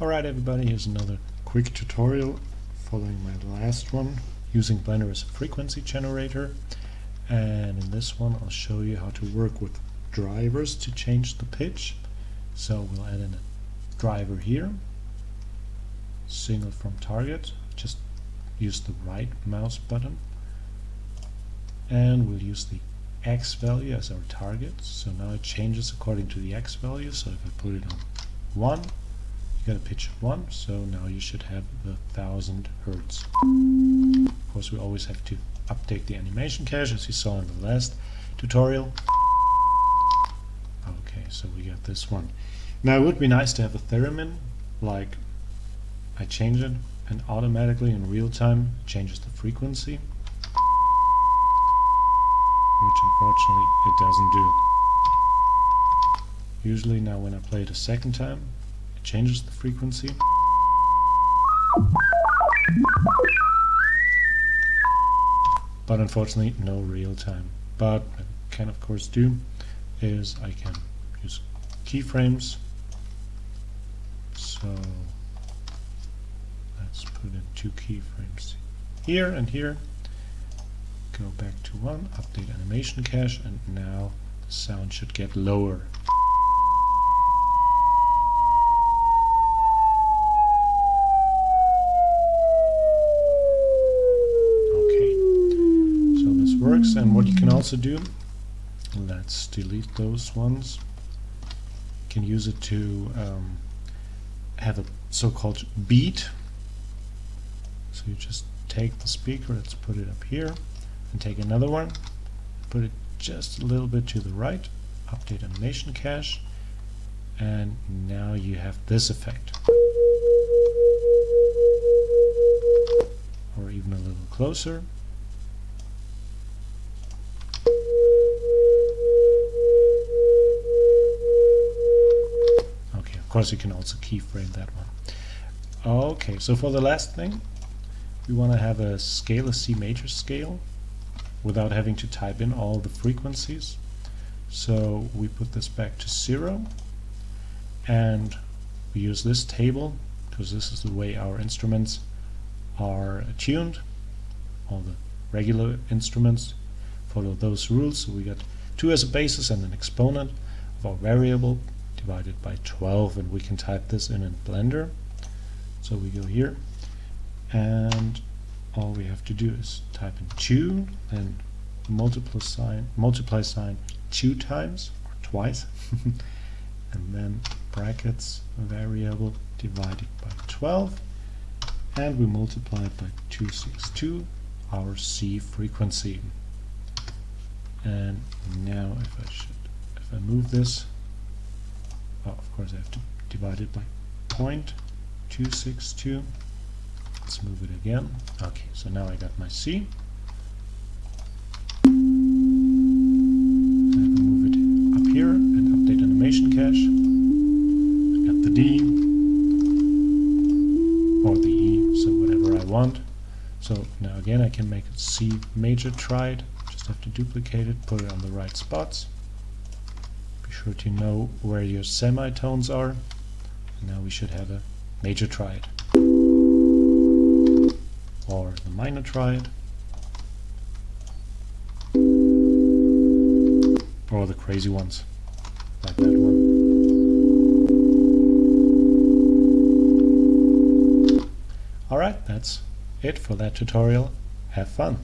Alright everybody, here's another quick tutorial following my last one using Blender as a frequency generator and in this one I'll show you how to work with drivers to change the pitch. So we'll add in a driver here, single from target, just use the right mouse button and we'll use the X value as our target. So now it changes according to the X value. So if I put it on 1, you got a pitch of 1, so now you should have the 1000 Hertz. Of course we always have to update the animation cache as you saw in the last tutorial. Okay, so we got this one. Now it would be nice to have a theremin, like I change it and automatically in real time changes the frequency which unfortunately it doesn't do. Usually now when I play it a second time, it changes the frequency. But unfortunately no real time. But I can of course do is I can use keyframes. So let's put in two keyframes here and here go back to 1, update animation cache, and now the sound should get lower. Also do, let's delete those ones, can use it to um, have a so-called beat, so you just take the speaker, let's put it up here, and take another one, put it just a little bit to the right, update animation cache, and now you have this effect. Or even a little closer. Of course you can also keyframe that one. Okay, so for the last thing, we want to have a scale, a C major scale, without having to type in all the frequencies. So we put this back to zero and we use this table because this is the way our instruments are tuned. All the regular instruments follow those rules. So we got 2 as a basis and an exponent of our variable divided by 12 and we can type this in in Blender. So we go here and all we have to do is type in 2 and multiply sign multiply sign two times or twice and then brackets variable divided by 12 and we multiply it by 262 our C frequency and now if I should if I move this of course I have to divide it by 0.262 Let's move it again. Okay, so now I got my C. I can move it up here and update animation cache. I got the D or the E, so whatever I want. So now again I can make a C major triad. Just have to duplicate it, put it on the right spots. Be sure to know where your semitones are. Now we should have a major triad or the minor triad or the crazy ones like that one. Alright, that's it for that tutorial. Have fun!